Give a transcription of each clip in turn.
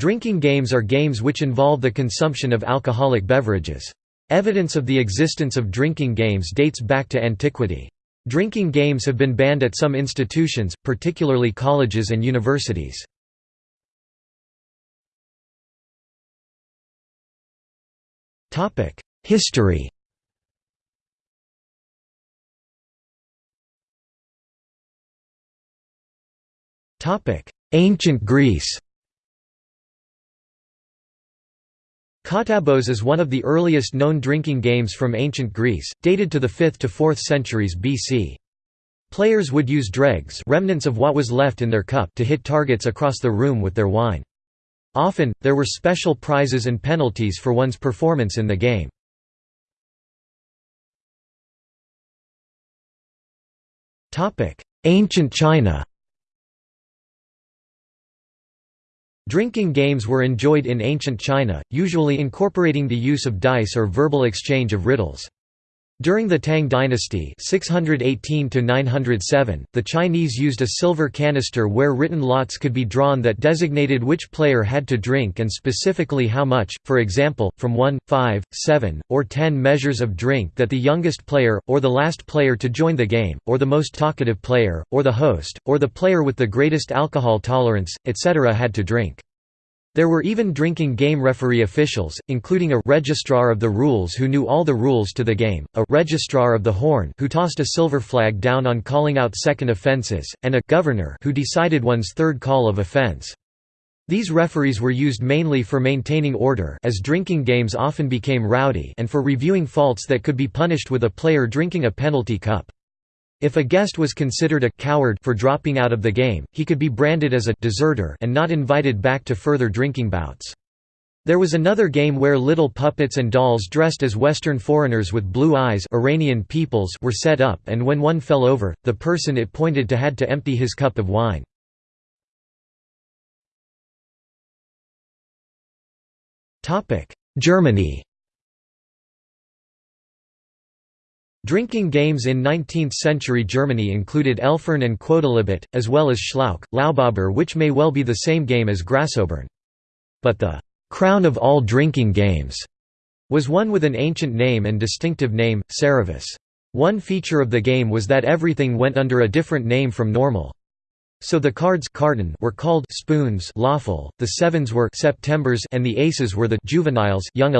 Drinking games are games which involve the consumption of alcoholic beverages. Evidence of the existence of drinking games dates back to antiquity. Drinking games have been banned at some institutions, particularly colleges and universities. History Ancient Greece Kottabos is one of the earliest known drinking games from ancient Greece, dated to the 5th to 4th centuries BC. Players would use dregs remnants of what was left in their cup to hit targets across the room with their wine. Often, there were special prizes and penalties for one's performance in the game. Ancient China Drinking games were enjoyed in ancient China, usually incorporating the use of dice or verbal exchange of riddles. During the Tang dynasty 618 the Chinese used a silver canister where written lots could be drawn that designated which player had to drink and specifically how much, for example, from 1, 5, 7, or 10 measures of drink that the youngest player, or the last player to join the game, or the most talkative player, or the host, or the player with the greatest alcohol tolerance, etc. had to drink. There were even drinking game referee officials, including a registrar of the rules who knew all the rules to the game, a registrar of the horn who tossed a silver flag down on calling out second offences, and a governor who decided one's third call of offence. These referees were used mainly for maintaining order as drinking games often became rowdy and for reviewing faults that could be punished with a player drinking a penalty cup. If a guest was considered a coward for dropping out of the game, he could be branded as a deserter and not invited back to further drinking bouts. There was another game where little puppets and dolls dressed as Western foreigners with blue eyes Iranian peoples were set up and when one fell over, the person it pointed to had to empty his cup of wine. Germany Drinking games in 19th-century Germany included Elfern and Quodlibet, as well as Schlauch, Laubober which may well be the same game as Grasobern. But the «crown of all drinking games» was one with an ancient name and distinctive name, Saravis. One feature of the game was that everything went under a different name from normal. So the cards were called spoons lawful, the sevens were Septembers and the aces were the juveniles young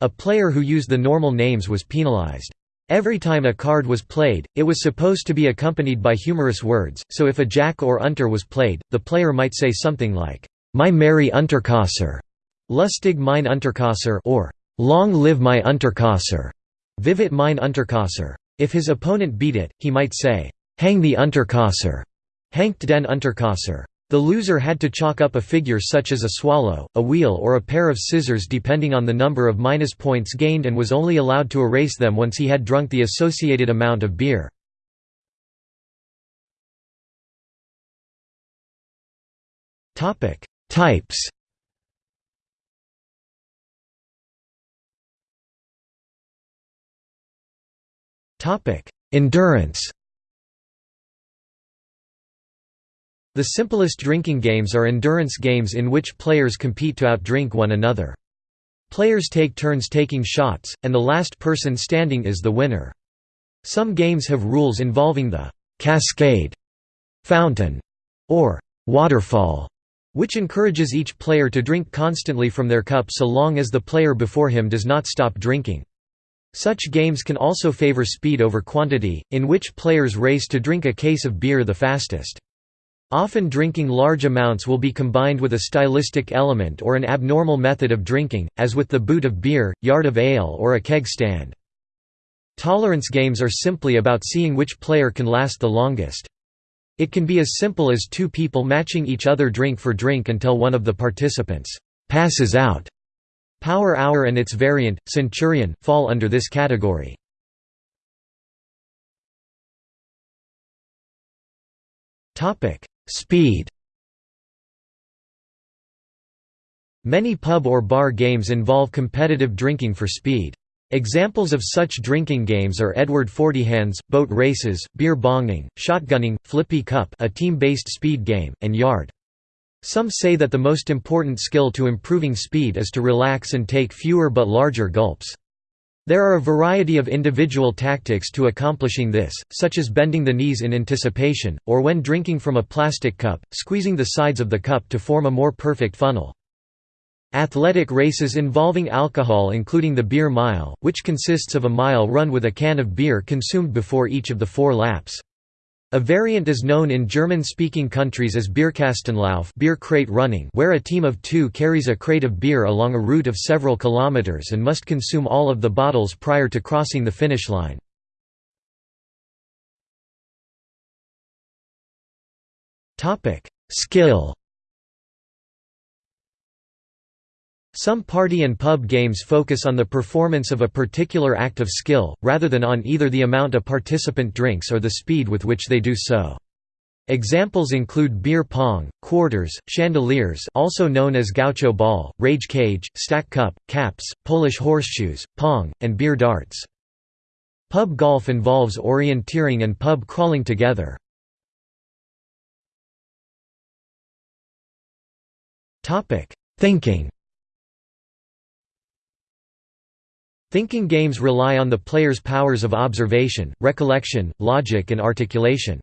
a player who used the normal names was penalized. Every time a card was played, it was supposed to be accompanied by humorous words, so if a jack or unter was played, the player might say something like, "'My merry Unterkasser' Lustig mein Unterkasser or "'Long live my Unterkasser' Vivit mein Unterkasser. If his opponent beat it, he might say, "'Hang the Unterkasser' Hankt den Unterkasser. The loser had to chalk up a figure such as a swallow, a wheel or a pair of scissors depending on the number of minus points gained and was only allowed to erase them once he had drunk the associated amount of beer. Types Endurance The simplest drinking games are endurance games in which players compete to outdrink one another. Players take turns taking shots, and the last person standing is the winner. Some games have rules involving the «cascade», «fountain» or «waterfall», which encourages each player to drink constantly from their cup so long as the player before him does not stop drinking. Such games can also favor speed over quantity, in which players race to drink a case of beer the fastest. Often drinking large amounts will be combined with a stylistic element or an abnormal method of drinking, as with the boot of beer, yard of ale or a keg stand. Tolerance games are simply about seeing which player can last the longest. It can be as simple as two people matching each other drink for drink until one of the participants passes out. Power Hour and its variant, Centurion, fall under this category. Speed Many pub or bar games involve competitive drinking for speed. Examples of such drinking games are Edward Fortyhands, boat races, beer bonging, shotgunning, Flippy Cup a team-based speed game, and Yard. Some say that the most important skill to improving speed is to relax and take fewer but larger gulps. There are a variety of individual tactics to accomplishing this, such as bending the knees in anticipation, or when drinking from a plastic cup, squeezing the sides of the cup to form a more perfect funnel. Athletic races involving alcohol including the beer mile, which consists of a mile run with a can of beer consumed before each of the four laps. A variant is known in German-speaking countries as Bierkastenlauf beer crate running where a team of two carries a crate of beer along a route of several kilometers and must consume all of the bottles prior to crossing the finish line. Skill Some party and pub games focus on the performance of a particular act of skill, rather than on either the amount a participant drinks or the speed with which they do so. Examples include beer pong, quarters, chandeliers also known as gaucho ball, rage cage, stack cup, caps, Polish horseshoes, pong, and beer darts. Pub golf involves orienteering and pub crawling together. Thinking Thinking games rely on the player's powers of observation, recollection, logic and articulation.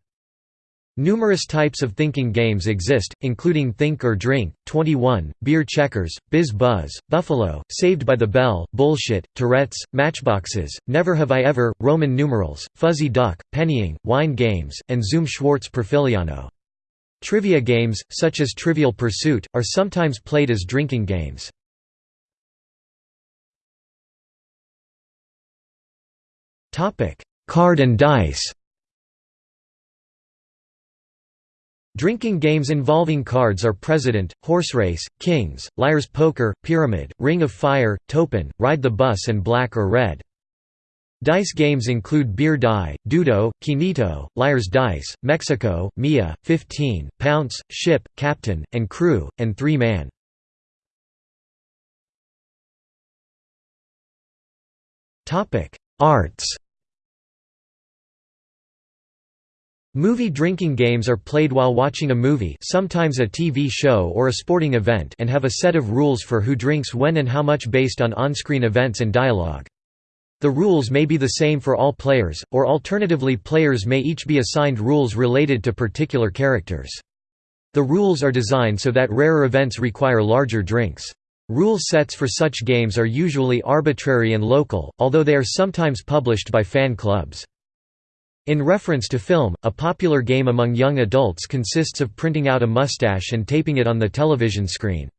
Numerous types of thinking games exist, including Think or Drink, 21, Beer Checkers, Biz Buzz, Buffalo, Saved by the Bell, Bullshit, Tourette's, Matchboxes, Never Have I Ever, Roman numerals, Fuzzy Duck, Pennying, Wine Games, and Zoom Schwartz Profigliano. Trivia games, such as Trivial Pursuit, are sometimes played as drinking games. Card and dice Drinking games involving cards are President, Horse Race, Kings, Liar's Poker, Pyramid, Ring of Fire, Toepen, Ride the Bus and Black or Red. Dice games include Beer Die, Dudo, Quinito, Liar's Dice, Mexico, Mia, 15, Pounce, Ship, Captain, and Crew, and Three Man. Arts Movie drinking games are played while watching a movie sometimes a TV show or a sporting event and have a set of rules for who drinks when and how much based on on-screen events and dialogue. The rules may be the same for all players, or alternatively players may each be assigned rules related to particular characters. The rules are designed so that rarer events require larger drinks. Rule sets for such games are usually arbitrary and local, although they are sometimes published by fan clubs. In reference to film, a popular game among young adults consists of printing out a mustache and taping it on the television screen.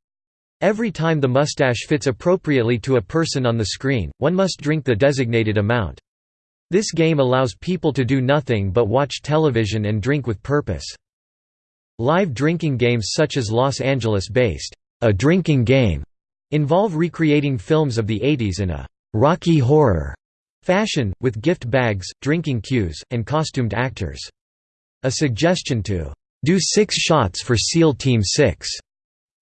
Every time the mustache fits appropriately to a person on the screen, one must drink the designated amount. This game allows people to do nothing but watch television and drink with purpose. Live drinking games such as Los Angeles-based, A Drinking Game, involve recreating films of the 80s in a «Rocky Horror» Fashion, with gift bags, drinking cues, and costumed actors. A suggestion to do six shots for SEAL Team 6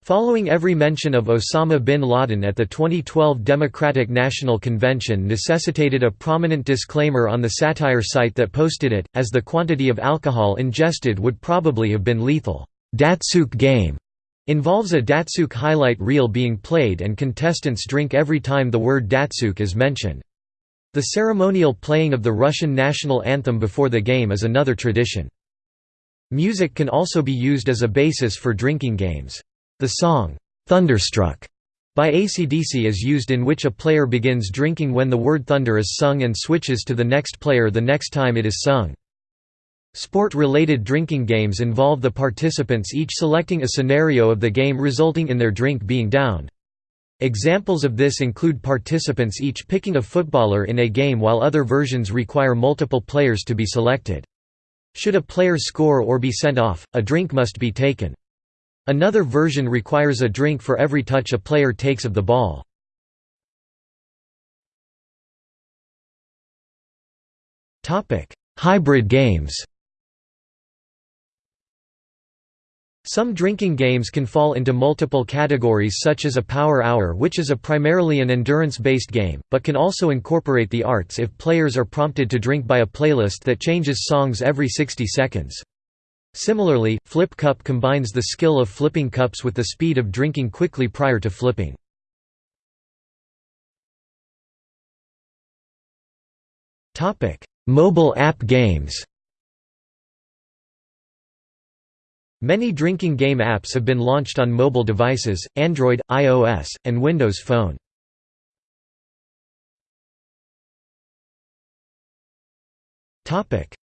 Following every mention of Osama bin Laden at the 2012 Democratic National Convention necessitated a prominent disclaimer on the satire site that posted it, as the quantity of alcohol ingested would probably have been lethal. Datsyuk game involves a Datsyuk highlight reel being played and contestants drink every time the word Datsyuk is mentioned. The ceremonial playing of the Russian national anthem before the game is another tradition. Music can also be used as a basis for drinking games. The song, "'Thunderstruck' by AC/DC is used in which a player begins drinking when the word thunder is sung and switches to the next player the next time it is sung. Sport-related drinking games involve the participants each selecting a scenario of the game resulting in their drink being downed. Examples of this include participants each picking a footballer in a game while other versions require multiple players to be selected. Should a player score or be sent off, a drink must be taken. Another version requires a drink for every touch a player takes of the ball. Hybrid games Some drinking games can fall into multiple categories such as a power hour which is a primarily an endurance-based game, but can also incorporate the arts if players are prompted to drink by a playlist that changes songs every 60 seconds. Similarly, Flip Cup combines the skill of flipping cups with the speed of drinking quickly prior to flipping. Mobile app games Many drinking game apps have been launched on mobile devices, Android, iOS, and Windows Phone.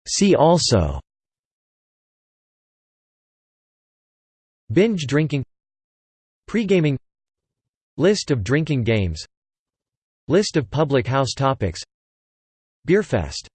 See also Binge drinking Pre-gaming List of drinking games List of public house topics Beerfest